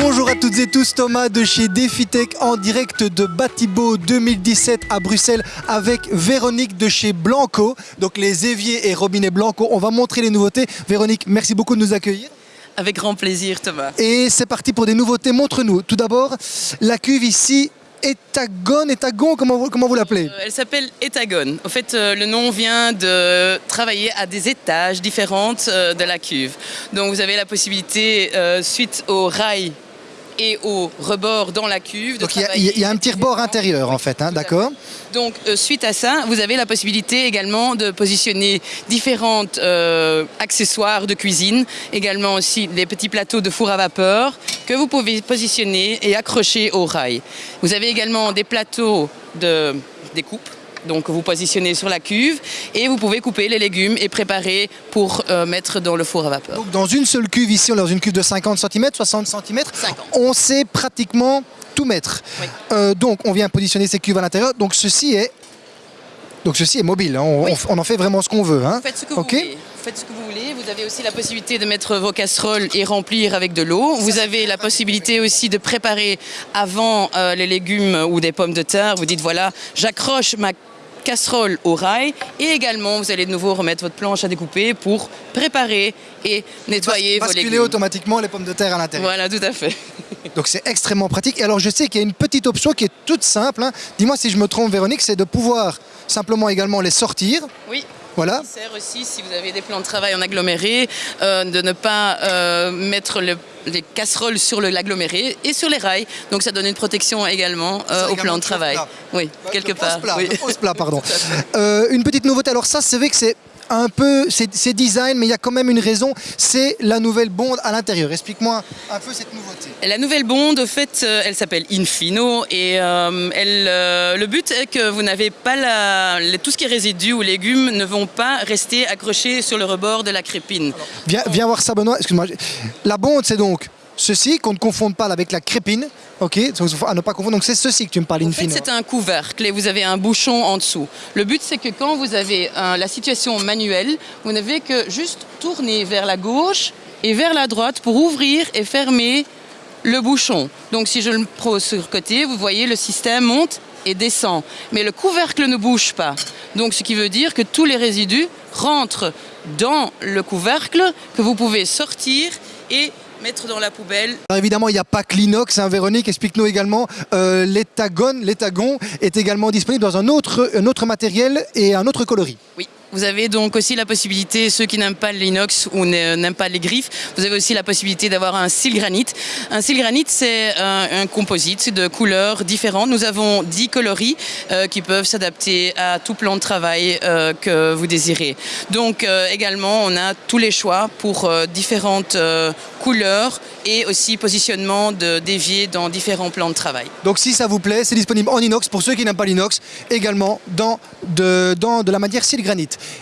Bonjour à toutes et tous, Thomas de chez DefiTech en direct de Batibo 2017 à Bruxelles avec Véronique de chez Blanco, donc les éviers et robinets Blanco. On va montrer les nouveautés. Véronique, merci beaucoup de nous accueillir. Avec grand plaisir Thomas. Et c'est parti pour des nouveautés. Montre-nous tout d'abord la cuve ici Étagone, Étagon, comment vous, comment vous l'appelez? Euh, Elle s'appelle Étagone. En fait, euh, le nom vient de travailler à des étages différentes euh, de la cuve. Donc vous avez la possibilité, suite au rail et au rebord dans la cuve. Donc il y, a un petit rebord intérieur en fait, hein, d'accord Donc euh, suite à ça, vous avez la possibilité également de positionner différents euh, accessoires de cuisine, également aussi des petits plateaux de four à vapeur que vous pouvez positionner et accrocher au rail. Vous avez également des plateaux de découpe donc vous positionnez sur la cuve et vous pouvez couper les légumes et préparer pour euh, mettre dans le four à vapeur. Donc dans une seule cuve ici, dans une cuve de 50 cm, 60 cm, on sait pratiquement tout mettre. Euh, donc on vient positionner ces cuves à l'intérieur. Donc ceci est donc ceci est mobile, hein. on, en fait vraiment ce qu'on veut. Hein. Faites ce que vous voulez. Faites ce que vous voulez. Vous avez aussi la possibilité de mettre vos casseroles et remplir avec de l'eau. Vous avez la possibilité aussi de préparer avant euh, les légumes ou des pommes de terre. Vous dites voilà, j'accroche ma casserole au rail et également vous allez de nouveau remettre votre planche à découper pour préparer et nettoyer vos légumes. automatiquement les pommes de terre à l'intérieur. Voilà, tout à fait. Donc c'est extrêmement pratique. Et alors je sais qu'il y a une petite option qui est toute simple. Hein. Dis-moi si je me trompe Véronique, c'est de pouvoir simplement également les sortir. Oui. Voilà. Il sert aussi, si vous avez des plans de travail en aggloméré, euh, de ne pas euh, mettre les casseroles sur l'aggloméré et sur les rails. Donc ça donne une protection également euh, au plan de travail. Oui, quelque part. Plat, oui. plat, pardon. une petite nouveauté, alors ça, c'est vrai que c'est un peu, c'est design, mais il y a quand même une raison, c'est la nouvelle bonde à l'intérieur. Explique-moi un peu cette nouveauté. La nouvelle bonde, au fait, euh, elle s'appelle Infino et euh, elle, euh, le but est que vous n'avez pas la, tout ce qui est résidu ou légumes ne vont pas rester accrochés sur le rebord de la crépine. viens, viens voir ça Benoît, excuse-moi. La bonde c'est donc ceci, qu'on ne confonde pas avec la crépine. Ok, à ne pas confondre. Donc c'est ceci que tu me parles, in fine. c'est un couvercle et vous avez un bouchon en dessous. Le but, c'est que quand vous avez la situation manuelle, vous n'avez que juste tourner vers la gauche et vers la droite pour ouvrir et fermer le bouchon. Donc si je le prends sur le côté, vous voyez, le système monte et descend. Mais le couvercle ne bouge pas. Donc ce qui veut dire que tous les résidus rentrent dans le couvercle que vous pouvez sortir et mettre dans la poubelle. Alors évidemment, il n'y a pas que l'inox, hein, Véronique, explique-nous également, euh, l'étagon est également disponible dans un autre, un autre matériel et un autre coloris. Oui. Vous avez donc aussi la possibilité, ceux qui n'aiment pas l'inox ou n'aiment pas les griffes, vous avez aussi la possibilité d'avoir un cil granite. Un cil c'est un, composite de couleurs différentes. Nous avons 10 coloris euh, qui peuvent s'adapter à tout plan de travail euh, que vous désirez. Donc euh, également, on a tous les choix pour différentes couleurs et aussi positionnement de dévier dans différents plans de travail. Donc si ça vous plaît, c'est disponible en inox pour ceux qui n'aiment pas l'inox, également dans de, dans de la matière cil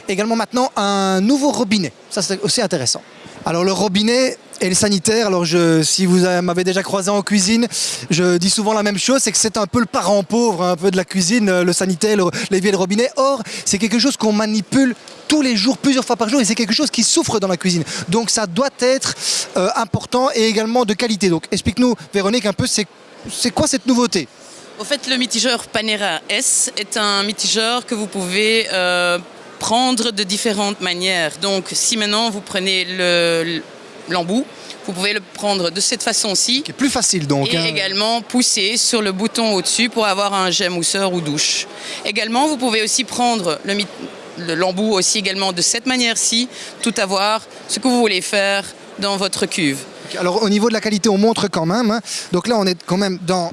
Également maintenant un nouveau robinet, ça c'est aussi intéressant. Alors le robinet et le sanitaire, alors je, si vous m'avez déjà croisé en cuisine, je dis souvent la même chose, c'est que c'est un peu le parent pauvre un peu de la cuisine, le sanitaire, l'évier le robinet. Or, c'est quelque chose qu'on manipule tous les jours, plusieurs fois par jour, et c'est quelque chose qui souffre dans la cuisine. Donc ça doit être euh, important et également de qualité. Donc explique-nous, Véronique, un peu, c'est quoi cette nouveauté? Au fait, le mitigeur Panera S est un mitigeur que vous pouvez euh, prendre de différentes manières. Donc si maintenant vous prenez l'embout, vous pouvez le prendre de cette façon-ci. Qui est plus facile donc. Et hein. également pousser sur le bouton au-dessus pour avoir un jet mousseur ou douche. Également, vous pouvez aussi prendre l'embout aussi également de cette manière-ci, tout avoir ce que vous voulez faire dans votre cuve. Alors au niveau de la qualité, on montre quand même. Hein. Donc là, on est quand même dans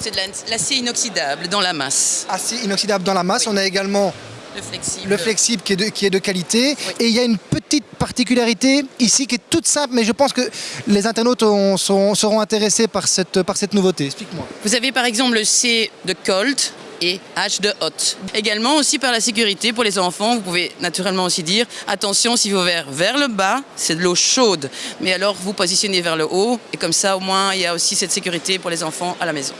c'est de l'acier inoxydable dans la masse. Acier inoxydable dans la masse. On a également le flexible, le flexible qui, est de, qui est de qualité. Et il y a une petite particularité ici qui est toute simple, mais je pense que les internautes seront, intéressés par cette, par cette nouveauté. Explique-moi. Vous avez par exemple le C de Colt et H de hot. Également aussi par la sécurité pour les enfants, vous pouvez naturellement aussi dire attention si vous verrez vers le bas, c'est de l'eau chaude. Mais alors vous positionnez vers le haut et comme ça au moins il y a aussi cette sécurité pour les enfants à la maison.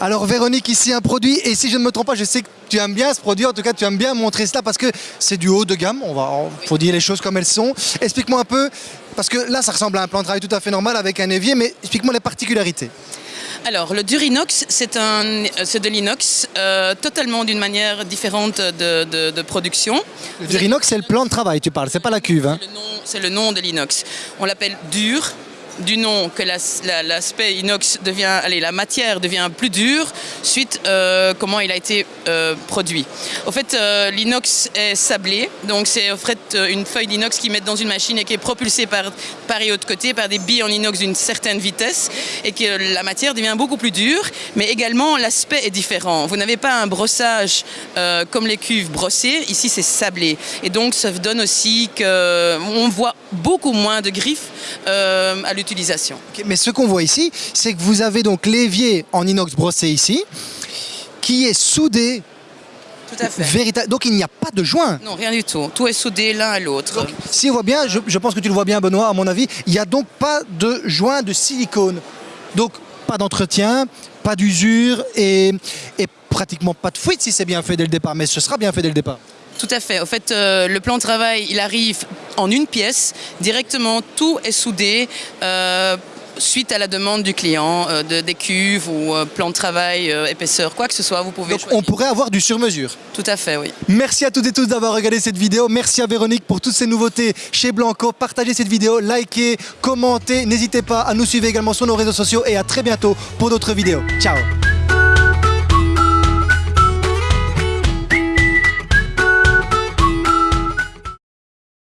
Alors Véronique, ici un produit, et si je ne me trompe pas, je sais que tu aimes bien ce produit, en tout cas tu aimes bien montrer cela parce que c'est du haut de gamme, on va, faut dire les choses comme elles sont. Explique-moi un peu, parce que là ça ressemble à un plan de travail tout à fait normal avec un évier, mais explique-moi les particularités. Alors, le Durinox, c'est un, c'est de l'inox, euh, totalement d'une manière différente de, de- de production. Le Durinox, c'est le plan de travail, tu parles, c'est pas la cuve. hein. C'est le nom- C'est le nom de l'inox. On l'appelle dur du nom que l'as- la- l'aspect inox devient, allez, la matière devient plus dure suite euh, comment il a été euh, produit. Au fait, euh, l'inox est sablé, donc c'est en fait euh, une feuille d'inox qu'ils mettent dans une machine et qui est propulsée par part et autre côté par des billes en inox d'une certaine vitesse et que la matière devient beaucoup plus dure, mais également l'aspect est différent. Vous n'avez pas un brossage comme les cuves brossées, ici c'est sablé et donc ça donne aussi qu'on voit beaucoup moins de griffes à l'utilisation. Mais ce qu'on voit ici, c'est que vous avez donc l'évier en inox brossé ici, qui est soudé Tout à fait. véritable. Donc il n'y a pas de joint. Non, rien du tout. Tout est soudé l'un à l'autre. Si on voit bien, je, je pense que tu le vois bien Benoît, à mon avis, il n'y a donc pas de joint de silicone. Donc pas d'entretien, pas d'usure et, et pratiquement pas de fuite si c'est bien fait dès le départ. Mais ce sera bien fait dès le départ. Tout à fait. Au fait, euh, le plan de travail, il arrive en une pièce. Directement, tout est soudé. euh, suite à la demande du client, euh, de, des cuves ou euh, plan de travail, euh, épaisseur, quoi que ce soit, vous pouvez Donc choisir. on pourrait avoir du sur-mesure. Tout à fait, oui. Merci à toutes et tous d'avoir regardé cette vidéo. Merci à Véronique pour toutes ces nouveautés chez Blanco. Partagez cette vidéo, likez, commentez. N'hésitez pas à nous suivre également sur nos réseaux sociaux et à très bientôt pour d'autres vidéos. Ciao